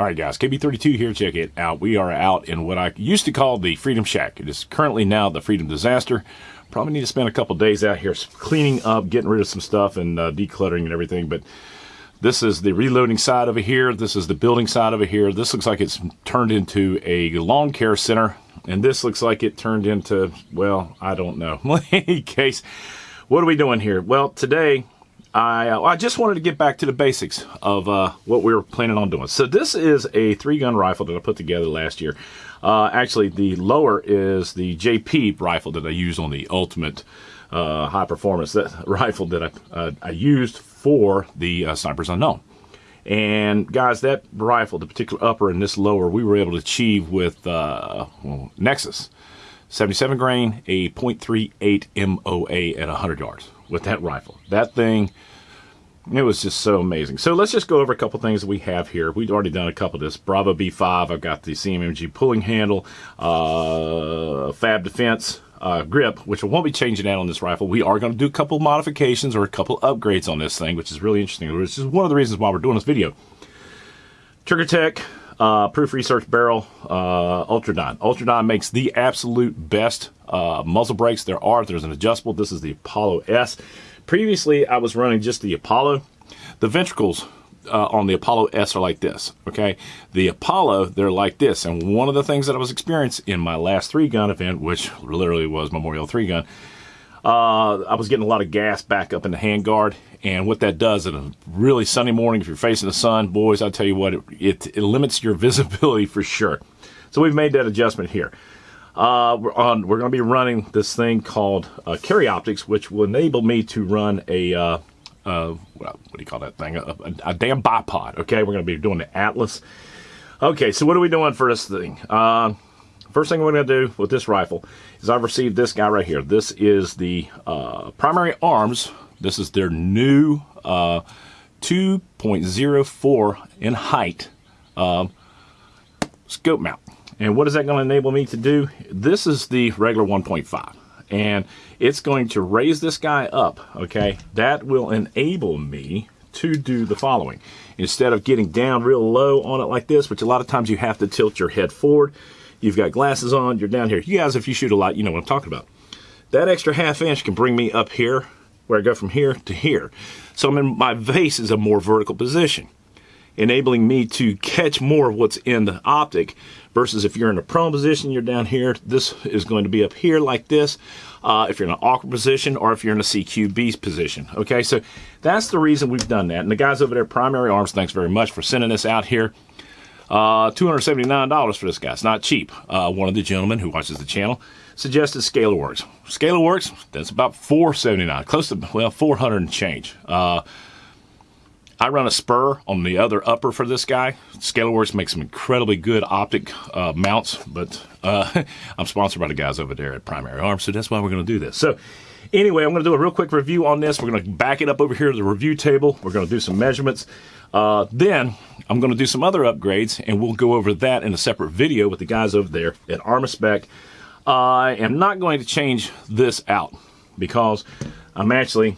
All right, guys, KB32 here. Check it out. We are out in what I used to call the Freedom Shack. It is currently now the Freedom Disaster. Probably need to spend a couple days out here cleaning up, getting rid of some stuff, and uh, decluttering and everything. But this is the reloading side over here. This is the building side over here. This looks like it's turned into a lawn care center. And this looks like it turned into, well, I don't know. In any case, what are we doing here? Well, today I, uh, I just wanted to get back to the basics of uh, what we were planning on doing. So this is a three-gun rifle that I put together last year. Uh, actually, the lower is the JP rifle that I used on the Ultimate uh, High Performance that rifle that I, uh, I used for the uh, Snipers Unknown. And guys, that rifle, the particular upper and this lower, we were able to achieve with well, Nexus. 77 grain, a .38 MOA at 100 yards with that rifle. That thing, it was just so amazing. So let's just go over a couple things we have here. We've already done a couple of this. Bravo B5, I've got the CMMG pulling handle, uh, Fab Defense, uh, grip, which I won't be changing that on this rifle. We are going to do a couple modifications or a couple upgrades on this thing, which is really interesting. Which is one of the reasons why we're doing this video. Trigger Tech, uh, Proof Research Barrel, uh, Ultradyne. Ultradyne makes the absolute best uh, muzzle brakes there are. There's an adjustable. This is the Apollo S. Previously, I was running just the Apollo. The ventricles uh, on the Apollo S are like this, okay? The Apollo, they're like this. And one of the things that I was experiencing in my last three-gun event, which literally was Memorial 3-gun, uh, I was getting a lot of gas back up in the handguard, and what that does in a really sunny morning, if you're facing the sun, boys, I'll tell you what, it, it, it, limits your visibility for sure. So we've made that adjustment here. Uh, we're on. We're going to be running this thing called uh, Carry Optics, which will enable me to run a uh, uh what, do you call that thing? A, a, a, damn bipod. Okay, we're going to be doing the Atlas. Okay, so what are we doing for this thing? Uh, first thing we're going to do with this rifle is I've received this guy right here. This is the uh, primary arms this is their new uh, 2.04 in height um, scope mount. And what is that going to enable me to do? This is the regular 1.5 and it's going to raise this guy up, okay? That will enable me to do the following. Instead of getting down real low on it like this, which a lot of times you have to tilt your head forward, you've got glasses on, you're down here. You guys, if you shoot a lot, you know what I'm talking about. That extra half inch can bring me up here where I go from here to here. So I'm in my vase is a more vertical position, enabling me to catch more of what's in the optic versus if you're in a prone position, you're down here, this is going to be up here like this. Uh, if you're in an awkward position or if you're in a CQB position. Okay, so that's the reason we've done that. And the guys over there, Primary Arms, thanks very much for sending this out here. Uh, $279 for this guy. It's not cheap. Uh, one of the gentlemen who watches the channel suggested ScalarWorks. ScalarWorks, that's about 479, close to, well, 400 and change. Uh, I run a spur on the other upper for this guy. ScalarWorks makes some incredibly good optic uh, mounts, but uh, I'm sponsored by the guys over there at Primary Arms, so that's why we're going to do this. So anyway, I'm going to do a real quick review on this. We're going to back it up over here to the review table. We're going to do some measurements. Uh, then I'm going to do some other upgrades, and we'll go over that in a separate video with the guys over there at Armaspec. I am not going to change this out because I'm actually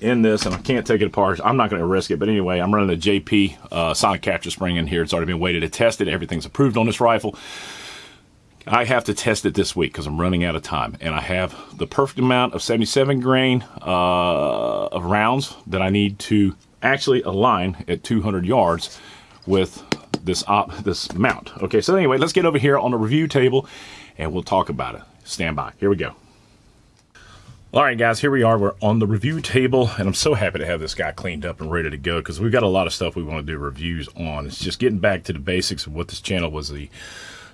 in this and I can't take it apart. I'm not going to risk it, but anyway, I'm running a JP uh, silent capture spring in here. It's already been weighted and tested. Everything's approved on this rifle. I have to test it this week because I'm running out of time. And I have the perfect amount of 77 grain uh, of rounds that I need to actually align at 200 yards with this op this mount. Okay, so anyway, let's get over here on the review table and we'll talk about it. Stand by. Here we go. All right, guys, here we are. We're on the review table, and I'm so happy to have this guy cleaned up and ready to go because we've got a lot of stuff we want to do reviews on. It's just getting back to the basics of what this channel was the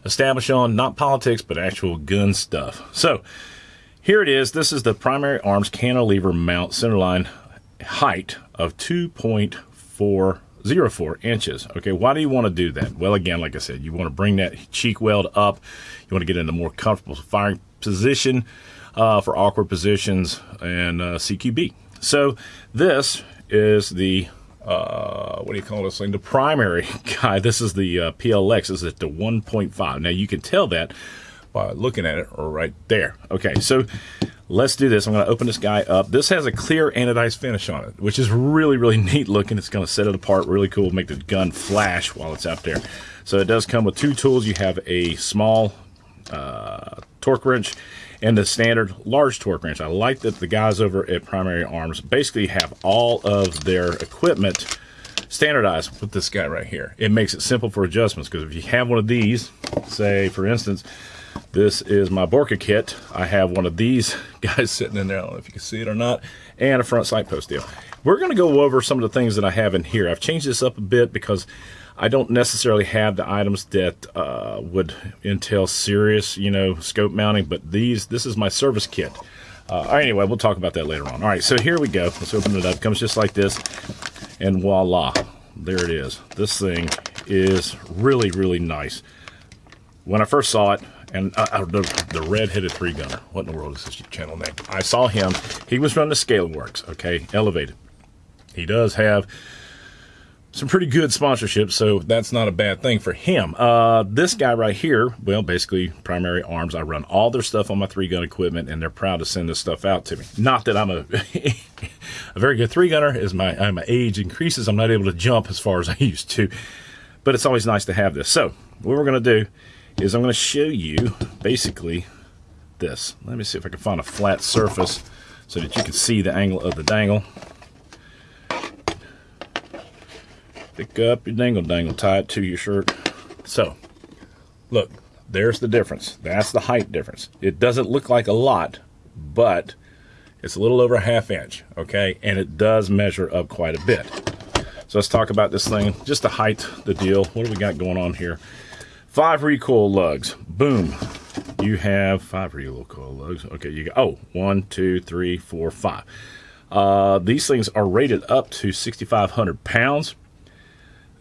established on, not politics, but actual gun stuff. So here it is. This is the primary arms cantilever mount centerline height of 2.404 inches. Okay, why do you want to do that? Well, again, like I said, you want to bring that cheek weld up. You want to get in a more comfortable firing position uh, for awkward positions and uh, CQB. So this is the uh, what do you call this thing? The primary guy. This is the uh, PLX. This is at the 1.5. Now you can tell that by looking at it right there. Okay, so let's do this. I'm going to open this guy up. This has a clear anodized finish on it, which is really, really neat looking. It's going to set it apart really cool, make the gun flash while it's out there. So it does come with two tools. You have a small uh, torque wrench and the standard large torque wrench. I like that the guys over at Primary Arms basically have all of their equipment standardized with this guy right here. It makes it simple for adjustments because if you have one of these, say for instance, this is my Borka kit. I have one of these guys sitting in there. I don't know if you can see it or not. And a front sight post deal. We're going to go over some of the things that I have in here. I've changed this up a bit because I don't necessarily have the items that uh, would entail serious, you know, scope mounting. But these, this is my service kit. Uh, anyway, we'll talk about that later on. All right, so here we go. Let's open it up. Comes just like this. And voila, there it is. This thing is really, really nice. When I first saw it, and uh, uh, the, the red-headed three-gunner. What in the world is this channel name? I saw him. He was running the ScalarWorks, okay, elevated. He does have some pretty good sponsorship, so that's not a bad thing for him. Uh, this guy right here, well, basically, Primary Arms. I run all their stuff on my three-gun equipment, and they're proud to send this stuff out to me. Not that I'm a a very good three-gunner. As my, as my age increases, I'm not able to jump as far as I used to, but it's always nice to have this. So what we're going to do is I'm going to show you basically this. Let me see if I can find a flat surface so that you can see the angle of the dangle. Pick up your dangle dangle, tie it to your shirt. So, look, there's the difference. That's the height difference. It doesn't look like a lot, but it's a little over a half inch, okay? And it does measure up quite a bit. So let's talk about this thing, just the height, the deal. What do we got going on here? Five recoil lugs. Boom. You have five recoil lugs. Okay, you got, oh, one, two, three, four, five. Uh, these things are rated up to 6,500 pounds.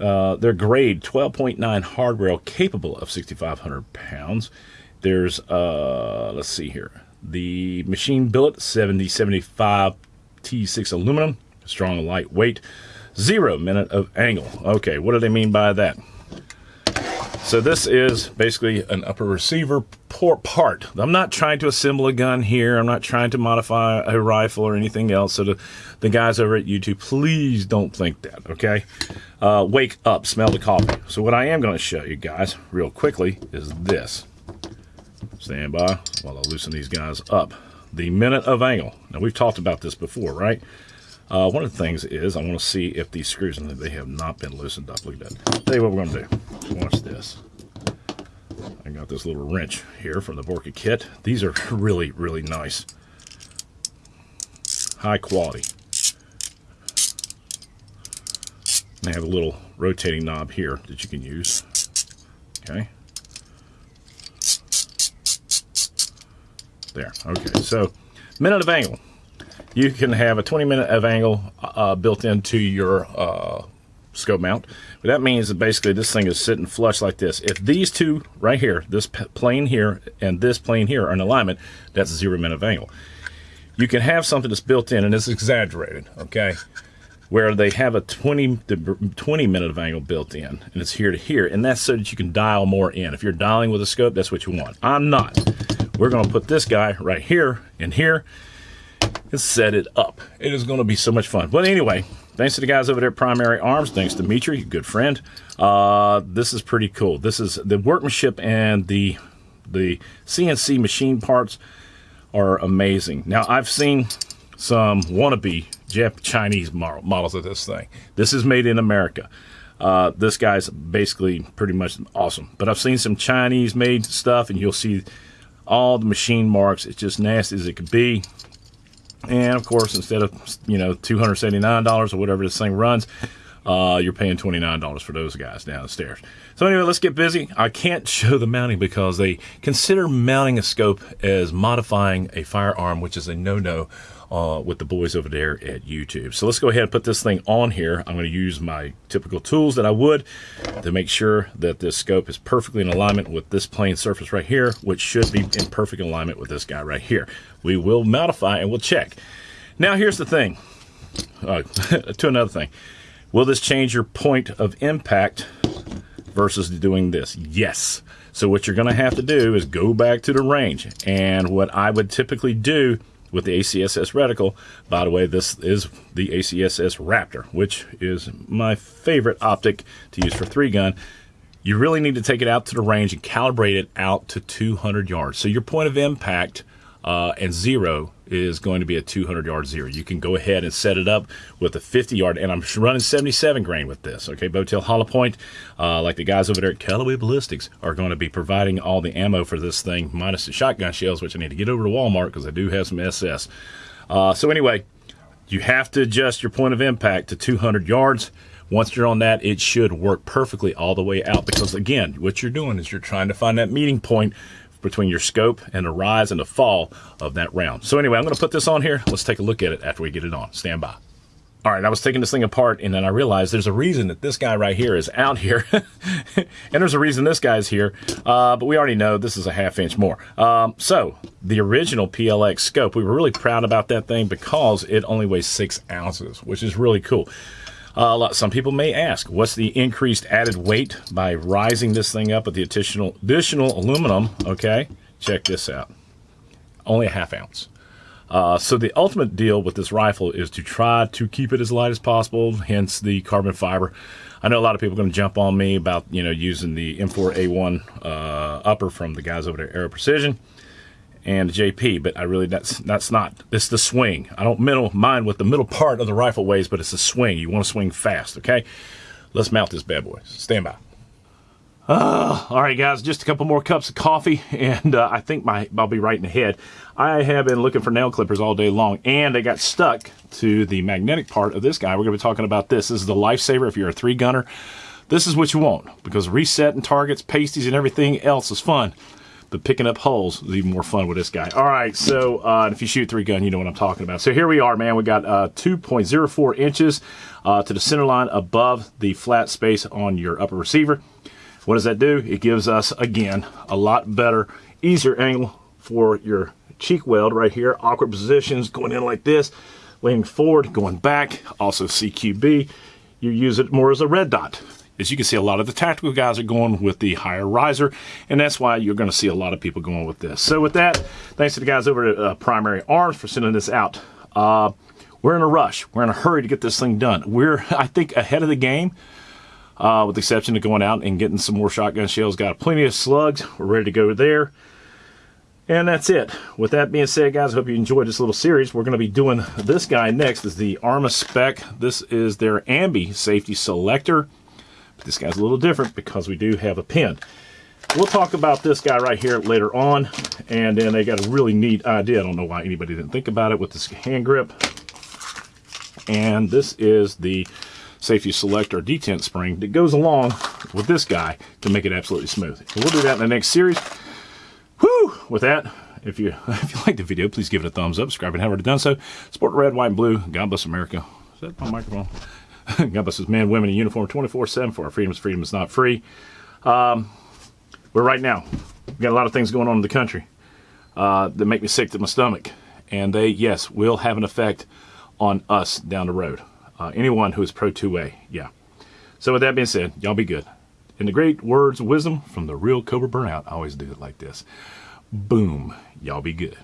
Uh, they're grade 12.9 hard rail capable of 6,500 pounds. There's, uh, let's see here, the machine billet 7075 T6 aluminum, strong and lightweight, zero minute of angle. Okay, what do they mean by that? So this is basically an upper receiver part. I'm not trying to assemble a gun here. I'm not trying to modify a rifle or anything else. So the, the guys over at YouTube, please don't think that, okay? Uh, wake up, smell the coffee. So what I am going to show you guys real quickly is this. Stand by while I loosen these guys up. The minute of angle. Now we've talked about this before, right? Uh, one of the things is I want to see if these screws and they have not been loosened up. Look at that. Tell you what we're going to do. Watch this. I got this little wrench here from the Borka kit. These are really, really nice. High quality. They have a little rotating knob here that you can use. Okay. There. Okay. So, minute of angle you can have a 20 minute of angle uh, built into your uh, scope mount. But that means that basically this thing is sitting flush like this. If these two right here, this plane here and this plane here are in alignment, that's zero minute of angle. You can have something that's built in and it's exaggerated, okay? Where they have a 20, 20 minute of angle built in and it's here to here. And that's so that you can dial more in. If you're dialing with a scope, that's what you want. I'm not. We're going to put this guy right here and here and set it up. It is going to be so much fun. But anyway, thanks to the guys over there at Primary Arms. Thanks to Dimitri, good friend. Uh, this is pretty cool. This is the workmanship and the the CNC machine parts are amazing. Now I've seen some wannabe Jap Chinese models of this thing. This is made in America. Uh, this guy's basically pretty much awesome. But I've seen some Chinese made stuff, and you'll see all the machine marks. It's just nasty as it could be. And of course, instead of you know two hundred seventy nine dollars or whatever this thing runs, uh, you're paying twenty nine dollars for those guys downstairs. So anyway, let's get busy. I can't show the mounting because they consider mounting a scope as modifying a firearm, which is a no no uh, with the boys over there at YouTube. So let's go ahead and put this thing on here. I'm going to use my typical tools that I would to make sure that this scope is perfectly in alignment with this plane surface right here, which should be in perfect alignment with this guy right here. We will modify and we'll check. Now here's the thing, uh, to another thing. Will this change your point of impact versus doing this? Yes. So what you're going to have to do is go back to the range. And what I would typically do with the ACSS reticle. By the way, this is the ACSS Raptor, which is my favorite optic to use for three gun. You really need to take it out to the range and calibrate it out to 200 yards. So your point of impact uh, and zero is going to be a 200 yard zero. You can go ahead and set it up with a 50 yard, and I'm running 77 grain with this. Okay, Boattail Hollow Point, uh, like the guys over there at Callaway Ballistics, are going to be providing all the ammo for this thing, minus the shotgun shells, which I need to get over to Walmart because I do have some SS. Uh, so anyway, you have to adjust your point of impact to 200 yards. Once you're on that, it should work perfectly all the way out because, again, what you're doing is you're trying to find that meeting point between your scope and the rise and the fall of that round. So anyway, I'm going to put this on here. Let's take a look at it after we get it on. Stand by. All right, I was taking this thing apart, and then I realized there's a reason that this guy right here is out here, and there's a reason this guy's here. Uh, but we already know this is a half inch more. Um, so the original PLX scope, we were really proud about that thing because it only weighs six ounces, which is really cool. Uh, some people may ask, what's the increased added weight by rising this thing up with the additional, additional aluminum? Okay, check this out. Only a half ounce. Uh, so the ultimate deal with this rifle is to try to keep it as light as possible, hence the carbon fiber. I know a lot of people are going to jump on me about, you know, using the M4A1 uh, upper from the guys over at Aero Precision and JP, but I really that's that's not it's the swing. I don't middle mind what the middle part of the rifle weighs, but it's the swing. You want to swing fast, okay? Let's mount this bad boy. Stand by. Uh, all right, guys, just a couple more cups of coffee, and uh, I think my I'll be right in the head. I have been looking for nail clippers all day long, and they got stuck to the magnetic part of this guy. We're going to be talking about this. This is the lifesaver if you're a three gunner. This is what you want because reset and targets, pasties, and everything else is fun but picking up holes is even more fun with this guy. All right, so uh, if you shoot three gun, you know what I'm talking about. So here we are, man. We got uh, 2.04 inches uh, to the center line above the flat space on your upper receiver. What does that do? It gives us, again, a lot better, easier angle for your cheek weld right here. Awkward positions, going in like this, leaning forward, going back. Also CQB. You use it more as a red dot as you can see, a lot of the tactical guys are going with the higher riser, and that's why you're going to see a lot of people going with this. So with that, thanks to the guys over at uh, Primary Arms for sending this out. Uh, we're in a rush. We're in a hurry to get this thing done. We're, I think, ahead of the game, uh, with the exception of going out and getting some more shotgun shells. Got plenty of slugs. We're ready to go there. And that's it. With that being said, guys, I hope you enjoyed this little series. We're going to be doing this guy next. is the Armaspec. This is their Ambi safety selector. This guy's a little different because we do have a pin. We'll talk about this guy right here later on, and then they got a really neat idea. I don't know why anybody didn't think about it with this hand grip. And this is the safety selector detent spring that goes along with this guy to make it absolutely smooth. we'll do that in the next series. Whew! With that, if you if you like the video, please give it a thumbs up, subscribe, and have already done so. Support red, white, and blue. God bless America. Is that my microphone? God bless his men, women in uniform 24 7 for our freedoms. Freedom is not free. Um, we're right now. We've got a lot of things going on in the country uh, that make me sick to my stomach. And they, yes, will have an effect on us down the road. Uh, anyone who is pro 2A, yeah. So, with that being said, y'all be good. In the great words of wisdom from the real Cobra Burnout, I always do it like this. Boom. Y'all be good.